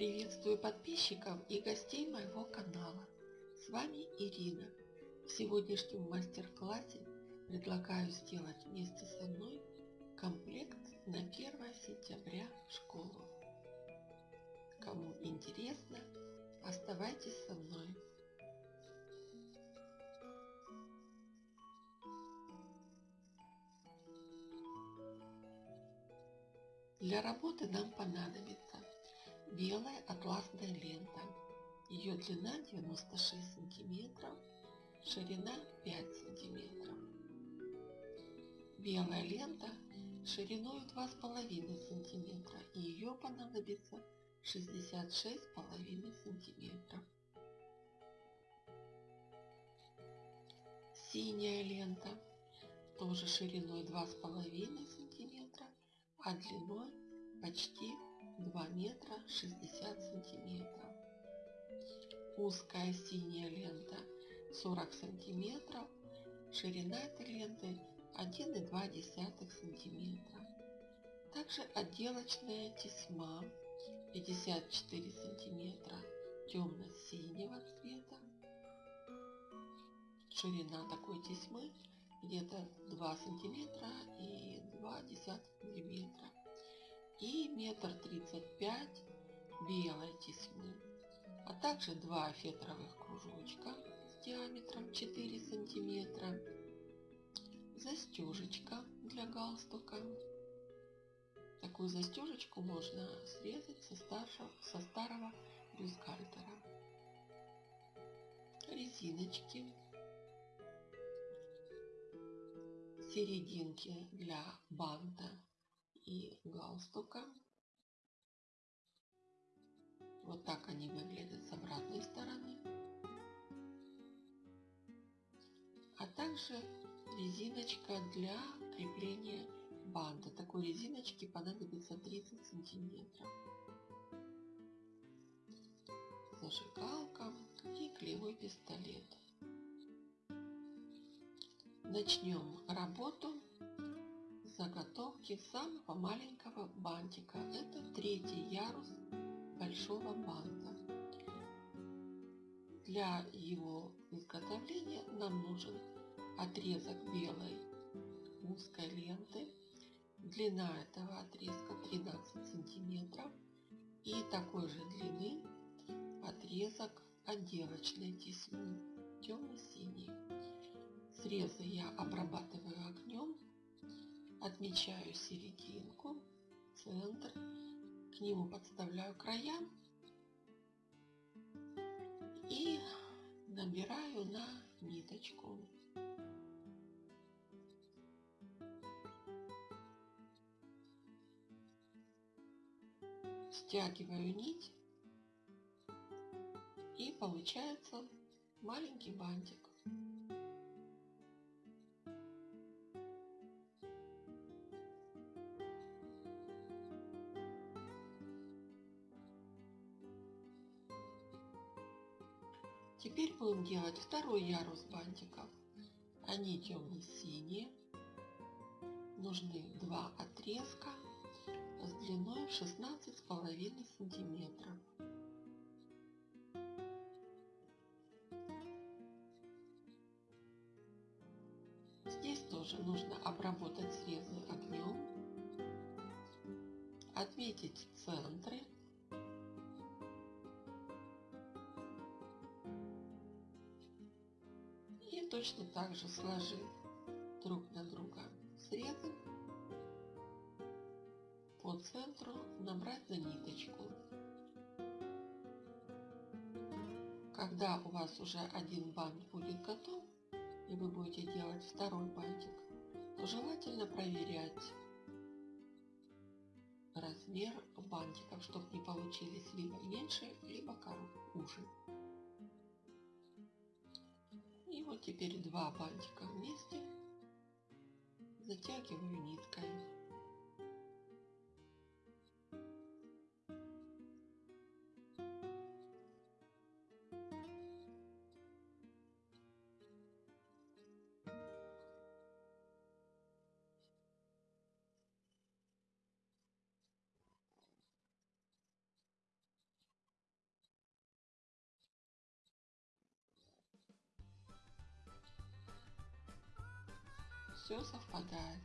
Приветствую подписчиков и гостей моего канала. С вами Ирина. В сегодняшнем мастер-классе предлагаю сделать вместе со мной комплект на 1 сентября в школу. Кому интересно, оставайтесь со мной. Для работы нам понадобится белая атласная лента. Ее длина 96 сантиметров, ширина 5 сантиметров. Белая лента шириной 2,5 сантиметра и ее понадобится 66,5 сантиметров. Синяя лента тоже шириной 2,5 сантиметра, а длиной почти 2 метра 60 сантиметров. Узкая синяя лента 40 сантиметров, ширина этой ленты 1,2 сантиметра. Также отделочная тесьма 54 сантиметра темно-синего цвета. Ширина такой тесьмы где-то 2 сантиметра и 2 миллиметра и метр тридцать пять белой тесьмы, а также два фетровых кружочка с диаметром 4 сантиметра, застежечка для галстука. Такую застежечку можно срезать со, старшего, со старого бюстгальтера. Резиночки, серединки для банта и галстука. Вот так они выглядят с обратной стороны. А также резиночка для крепления банта. Такой резиночки понадобится 30 сантиметров. Зажигалка и клеевой пистолет. Начнем работу заготовки самого маленького бантика. Это третий ярус большого банта. Для его изготовления нам нужен отрезок белой узкой ленты. Длина этого отрезка 13 сантиметров. И такой же длины отрезок отделочной тесьмы темно-синий. Срезы я обрабатываю огнем отмечаю серединку, центр, к нему подставляю края и набираю на ниточку. Стягиваю нить и получается маленький бантик. Будем делать второй ярус бантиков. Они темно-синие. Нужны два отрезка с длиной 16,5 сантиметров. Здесь тоже нужно обработать срезы огнем, отметить центры точно так же сложив друг на друга срезы, по центру набрать на ниточку. Когда у вас уже один бант будет готов, и вы будете делать второй бантик, то желательно проверять размер бантиков, чтобы не получились либо меньше, либо уже. Теперь два бантика вместе затягиваю ниткой. Все совпадает.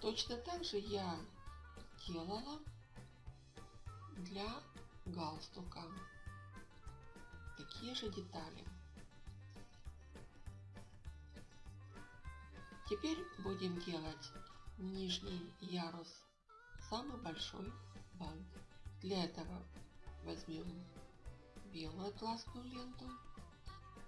Точно так же я делала для галстука. Такие же детали. Теперь будем делать нижний ярус, самый большой бант. Для этого возьмем белую атласную ленту.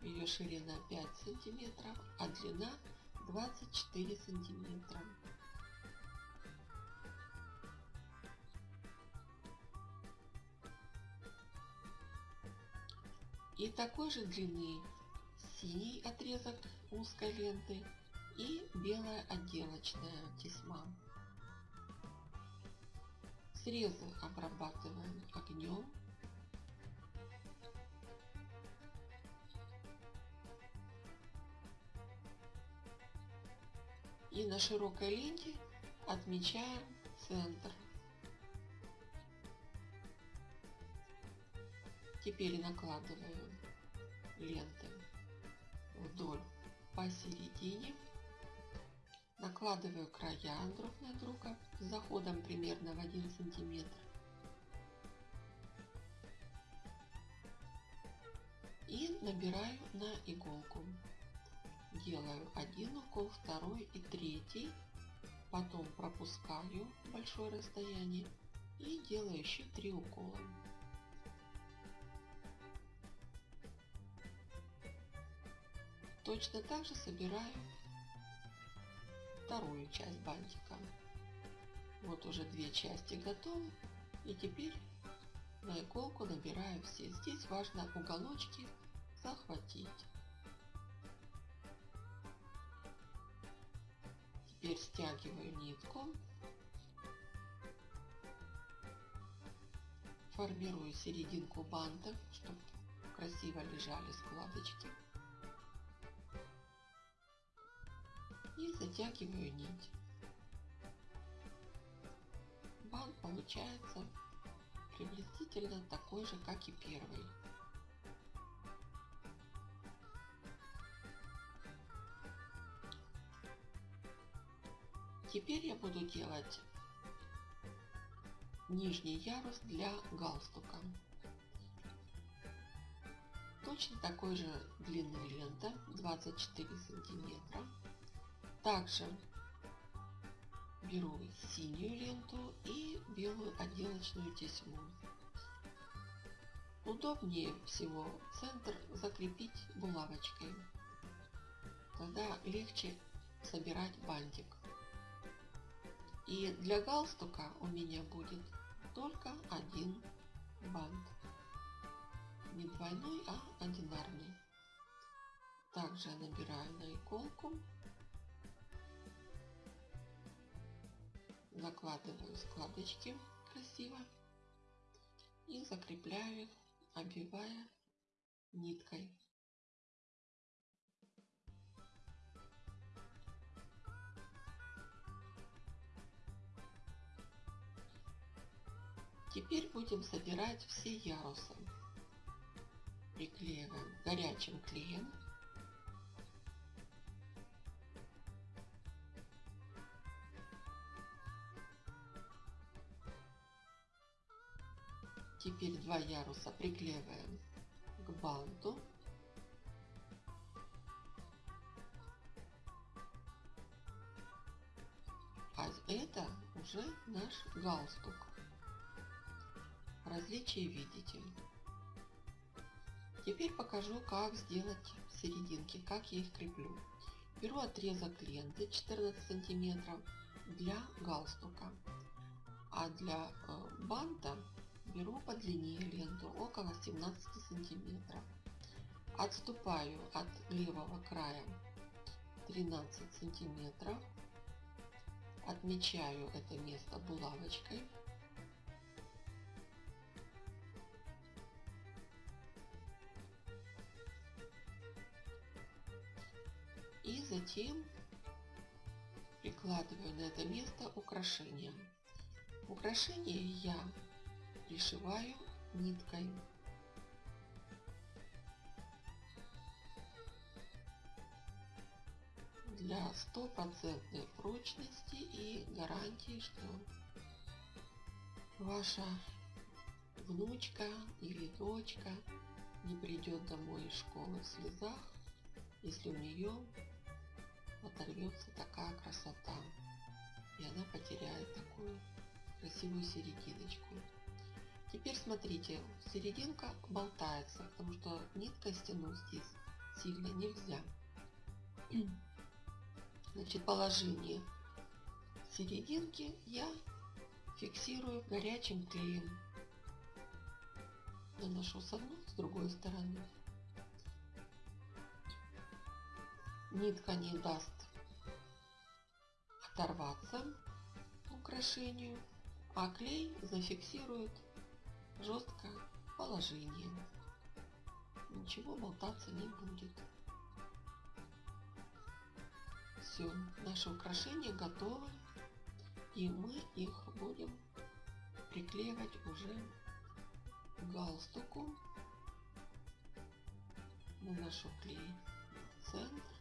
Ее ширина 5 сантиметров, а длина 24 сантиметра. И такой же длины синий отрезок узкой ленты и белая отделочная тесьма. Срезы обрабатываем огнем. И на широкой ленте отмечаем центр. Теперь накладываю ленты вдоль посередине. Накладываю края друг на друга с заходом примерно в 1 сантиметр. И набираю на иголку. Делаю один укол, второй и третий. Потом пропускаю большое расстояние и делаю еще три укола. Точно так же собираю вторую часть бантика. Вот уже две части готовы. И теперь на иголку набираю все. Здесь важно уголочки захватить. Теперь стягиваю нитку. Формирую серединку банта, чтобы красиво лежали складочки. и затягиваю нить. Бант получается приблизительно такой же, как и первый. Теперь я буду делать нижний ярус для галстука. Точно такой же длины лента 24 сантиметра. Также беру синюю ленту и белую отделочную тесьму. Удобнее всего центр закрепить булавочкой. Тогда легче собирать бантик. И для галстука у меня будет только один бант. Не двойной, а одинарный. Также набираю на иголку закладываю складочки красиво и закрепляю их, обвивая ниткой. Теперь будем собирать все ярусы. Приклеиваем горячим клеем Теперь два яруса приклеиваем к банту. А это уже наш галстук. Различия видите. Теперь покажу, как сделать серединки, как я их креплю. Беру отрезок ленты 14 сантиметров для галстука, а для э, банта беру по длине ленту около 17 сантиметров. Отступаю от левого края 13 сантиметров. Отмечаю это место булавочкой. Затем прикладываю на это место украшение. Украшение я пришиваю ниткой. для стопроцентной прочности и гарантии, что ваша внучка или дочка не придет домой из школы в слезах, если у нее оторвется такая красота. И она потеряет такую красивую серединочку. Теперь смотрите, серединка болтается, потому что нитка стянуть здесь сильно нельзя. Значит, положение серединки я фиксирую горячим клеем. Наношу с одной, с другой стороны. Нитка не даст оторваться украшению, а клей зафиксирует жесткое положение. Ничего болтаться не будет. Все, наши украшения готовы. И мы их будем приклеивать уже к галстуку. Наношу клей в центр.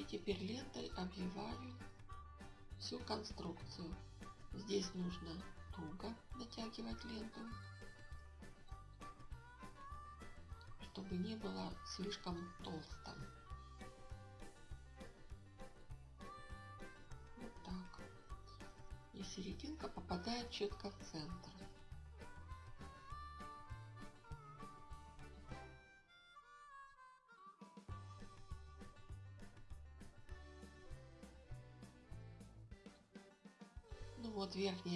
И теперь лентой обвиваю всю конструкцию. Здесь нужно туго натягивать ленту, чтобы не было слишком толсто. Вот так. И серединка попадает четко в центр.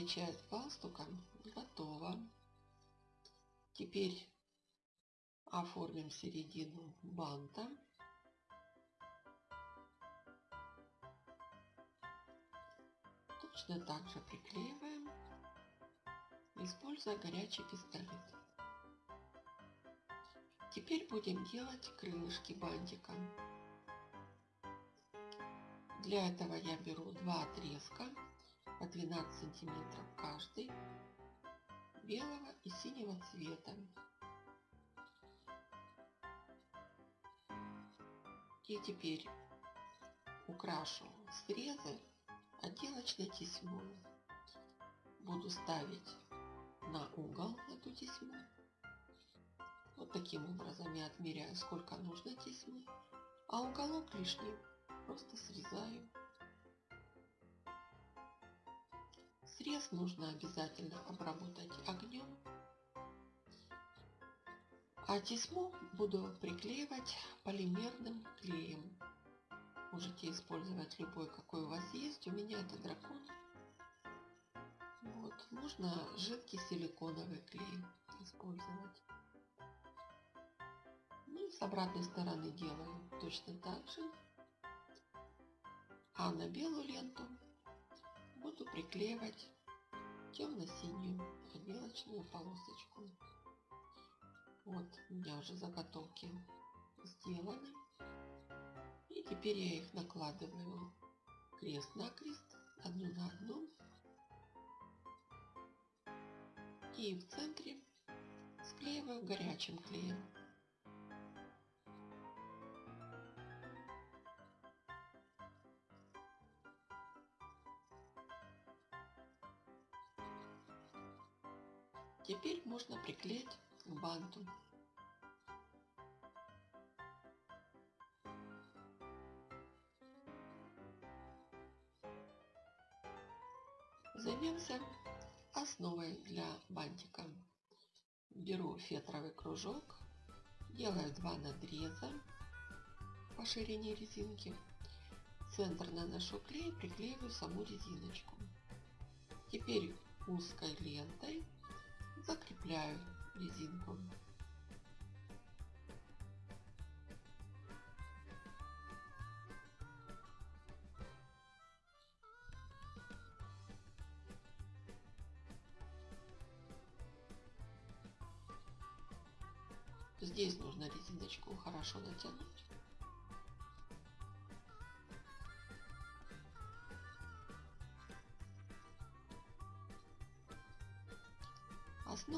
Часть галстука готова. Теперь оформим середину банта. Точно так же приклеиваем, используя горячий пистолет. Теперь будем делать крылышки бантика. Для этого я беру два отрезка по 12 сантиметров каждый белого и синего цвета. И теперь украшу срезы отделочной тесьмой. Буду ставить на угол эту тесьму. Вот таким образом я отмеряю сколько нужно тесьмы. А уголок лишний просто срезаю Срез нужно обязательно обработать огнем. А тесьму буду приклеивать полимерным клеем. Можете использовать любой, какой у вас есть. У меня это дракон. Вот. Можно жидкий силиконовый клей использовать. Ну, с обратной стороны делаю точно так же. А на белую ленту приклеивать темно-синюю отделочную полосочку. Вот у меня уже заготовки сделаны. И теперь я их накладываю крест на крест, одну на одну. И в центре склеиваю горячим клеем. Теперь можно приклеить к банту. Займемся основой для бантика. Беру фетровый кружок, делаю два надреза по ширине резинки. Центр наношу клей, приклеиваю саму резиночку. Теперь узкой лентой закрепляю резинку. Здесь нужно резиночку хорошо натянуть.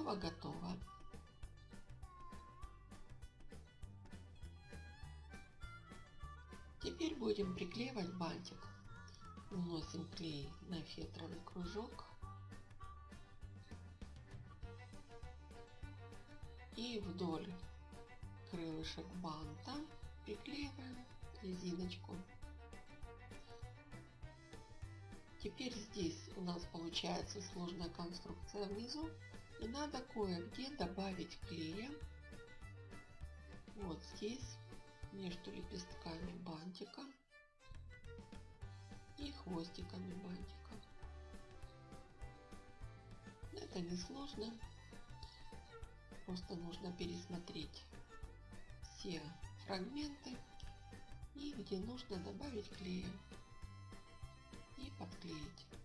Основа готова. будем приклеивать бантик, наносим клей на фетровый кружок. И вдоль крылышек банта приклеиваем резиночку. Теперь здесь у нас получается сложная конструкция внизу. Надо кое-где добавить клея. Вот здесь, между лепестками бантика и хвостиками бантика. Это не сложно. Просто нужно пересмотреть все фрагменты и где нужно добавить клея и подклеить.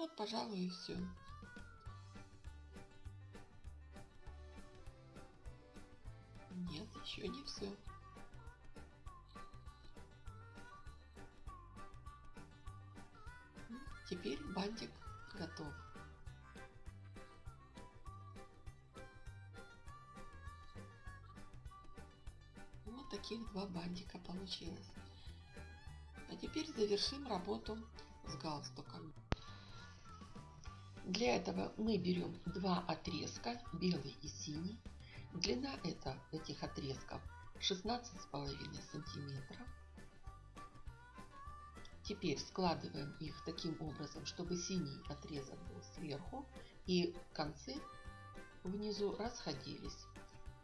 Вот, пожалуй, и все. Нет, еще не все. Теперь бантик готов. Вот таких два бантика получилось. А теперь завершим работу с галстуком. Для этого мы берем два отрезка, белый и синий. Длина это, этих отрезков 16,5 сантиметров. Теперь складываем их таким образом, чтобы синий отрезок был сверху и концы внизу расходились.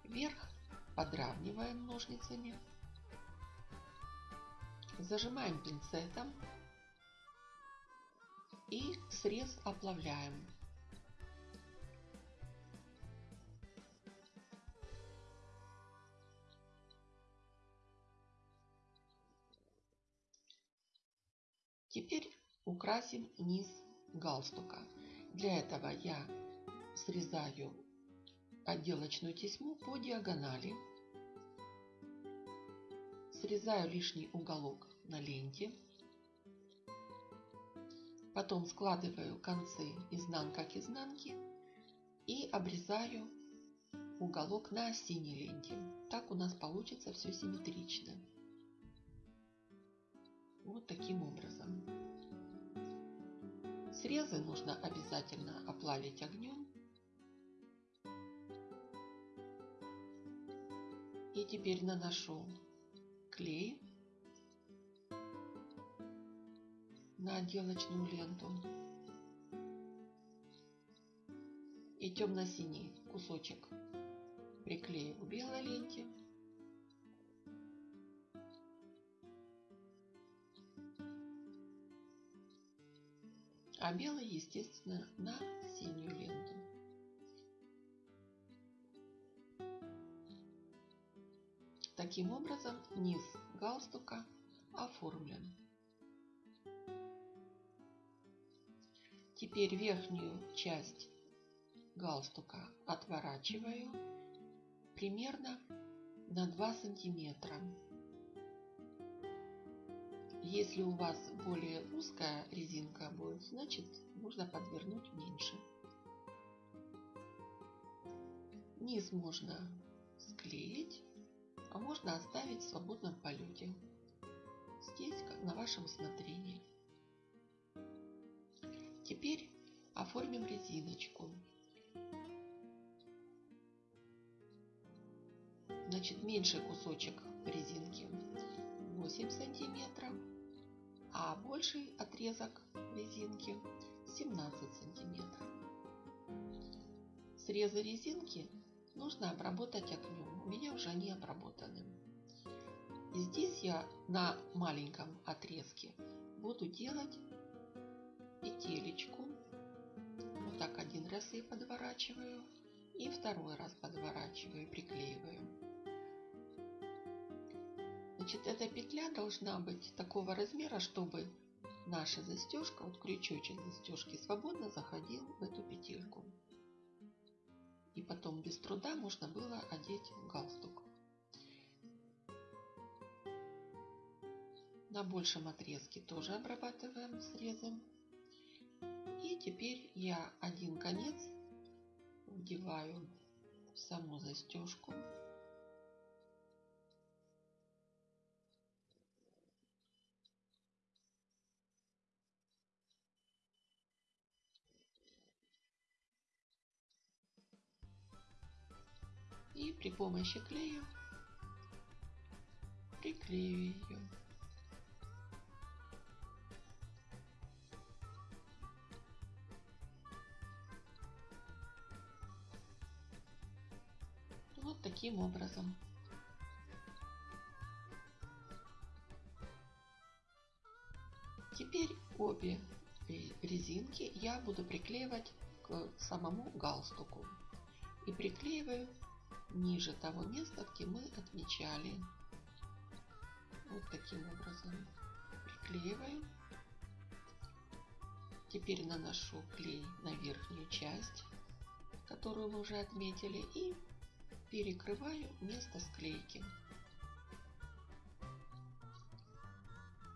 Вверх подравниваем ножницами. Зажимаем пинцетом и срез оплавляем. Теперь украсим низ галстука. Для этого я срезаю отделочную тесьму по диагонали. Срезаю лишний уголок на ленте. Потом складываю концы изнанка к изнанке и обрезаю уголок на синей ленте. Так у нас получится все симметрично. Вот таким образом. Срезы нужно обязательно оплавить огнем. И теперь наношу клей на отделочную ленту. И темно-синий кусочек приклею к белой ленте. А белый, естественно, на синюю ленту. Таким образом, низ галстука оформлен. Теперь верхнюю часть галстука отворачиваю примерно на 2 сантиметра. Если у вас более узкая резинка будет, значит нужно подвернуть меньше. Низ можно склеить, а можно оставить в свободном полете. Здесь на вашем усмотрении. Теперь оформим резиночку. Значит, меньший кусочек резинки 8 сантиметров, а больший отрезок резинки 17 сантиметров. Срезы резинки нужно обработать огнем. У меня уже они обработаны. И здесь я на маленьком отрезке буду делать петелечку вот так один раз и подворачиваю. И второй раз подворачиваю, приклеиваю. Значит, эта петля должна быть такого размера, чтобы наша застежка, вот крючочек застежки свободно заходил в эту петельку. И потом без труда можно было одеть галстук. На большем отрезке тоже обрабатываем срезом. Теперь я один конец вдеваю в саму застежку. И при помощи клея приклею ее. Таким образом. Теперь обе резинки я буду приклеивать к самому галстуку. И приклеиваю ниже того места, где мы отмечали. Вот таким образом приклеиваю. Теперь наношу клей на верхнюю часть, которую мы уже отметили, и перекрываю место склейки.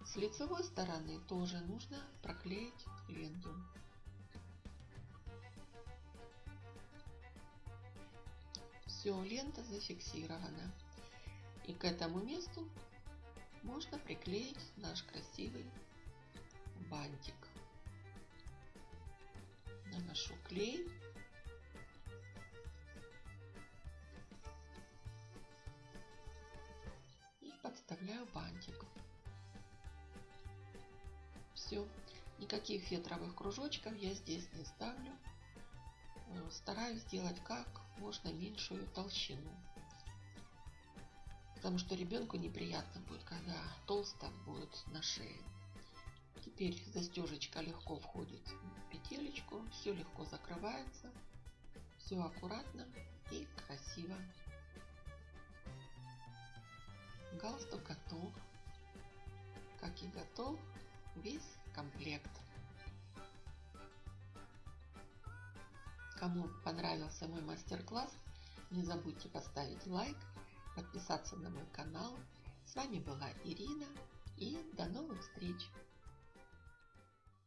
С лицевой стороны тоже нужно проклеить ленту. Все, лента зафиксирована. И к этому месту можно приклеить наш красивый бантик. Наношу клей. Подставляю бантик. Все. Никаких фетровых кружочков я здесь не ставлю. Стараюсь сделать как можно меньшую толщину. Потому что ребенку неприятно будет, когда толсто будет на шее. Теперь застежечка легко входит в петелечку, все легко закрывается, все аккуратно и красиво. Галстук готов, как и готов весь комплект. Кому понравился мой мастер-класс, не забудьте поставить лайк, подписаться на мой канал. С вами была Ирина и до новых встреч!